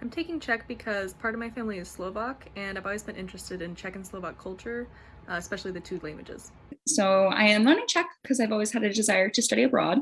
I'm taking Czech because part of my family is Slovak and I've always been interested in Czech and Slovak culture, uh, especially the two languages. So I am learning Czech because I've always had a desire to study abroad.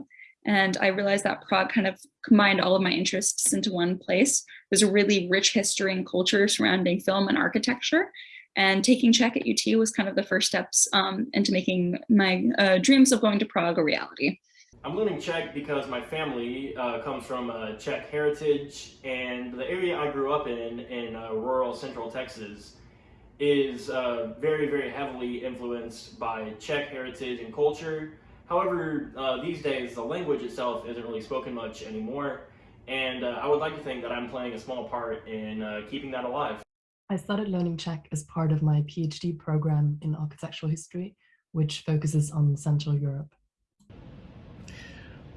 And I realized that Prague kind of combined all of my interests into one place. There's a really rich history and culture surrounding film and architecture. And taking Czech at UT was kind of the first steps um, into making my uh, dreams of going to Prague a reality. I'm learning Czech because my family uh, comes from uh, Czech heritage, and the area I grew up in, in uh, rural central Texas, is uh, very, very heavily influenced by Czech heritage and culture. However, uh, these days, the language itself isn't really spoken much anymore, and I would like to think that I'm playing a small part in keeping that alive. I started learning Czech as part of my PhD program in architectural history, which focuses on Central Europe.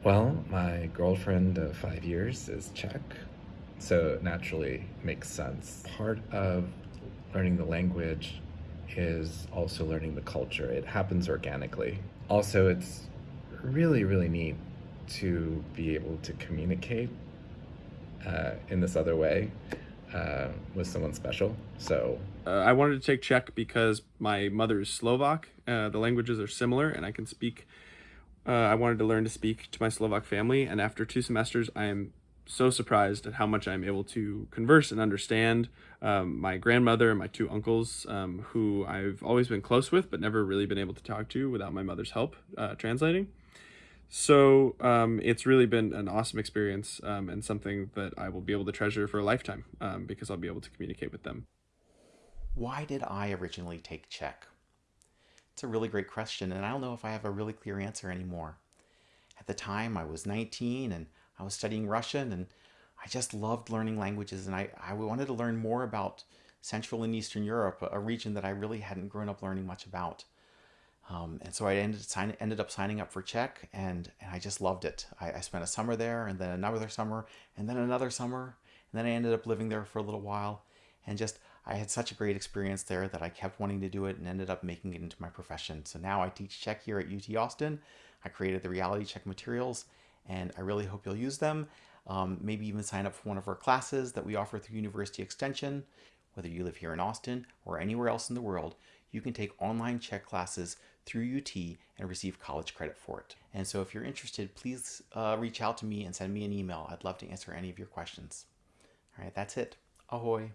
Well, my girlfriend of five years is Czech, so it naturally makes sense. Part of learning the language is also learning the culture. It happens organically. Also, it's really, really neat to be able to communicate uh, in this other way uh, with someone special. So uh, I wanted to take Czech because my mother is Slovak. Uh, the languages are similar, and I can speak uh, I wanted to learn to speak to my Slovak family, and after two semesters, I am so surprised at how much I'm able to converse and understand um, my grandmother and my two uncles, um, who I've always been close with, but never really been able to talk to without my mother's help uh, translating. So um, it's really been an awesome experience um, and something that I will be able to treasure for a lifetime um, because I'll be able to communicate with them. Why did I originally take Czech? It's a really great question, and I don't know if I have a really clear answer anymore. At the time, I was 19 and I was studying Russian, and I just loved learning languages, and I, I wanted to learn more about Central and Eastern Europe, a region that I really hadn't grown up learning much about. Um, and so I ended, sign, ended up signing up for Czech, and, and I just loved it. I, I spent a summer there, and then another summer, and then another summer, and then I ended up living there for a little while, and just I had such a great experience there that I kept wanting to do it and ended up making it into my profession. So now I teach Czech here at UT Austin. I created the Reality Czech materials and I really hope you'll use them. Um, maybe even sign up for one of our classes that we offer through University Extension. Whether you live here in Austin or anywhere else in the world, you can take online Czech classes through UT and receive college credit for it. And so if you're interested, please uh, reach out to me and send me an email. I'd love to answer any of your questions. All right, that's it. Ahoy.